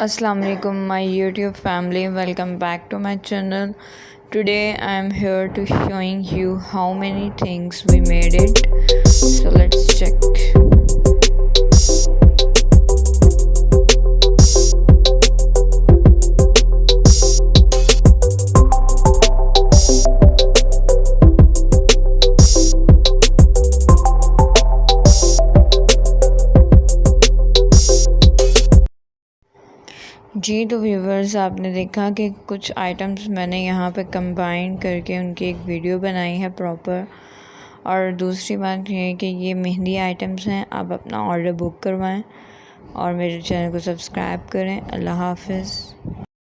السلام علیکم my YouTube family welcome back to my channel today I am here to showing you how many things we made it so let's جی تو viewers آپ نے دیکھا کہ کچھ آئٹمس میں نے یہاں پہ کمبائن کر کے ان کی ایک ویڈیو بنائی ہے پراپر اور دوسری بات یہ ہے کہ یہ مہندی آئٹمس ہیں، آپ اپنا آرڈر بک کروائیں اور میرے چینل کو سبسکرائب کریں۔ اللہ حافظ۔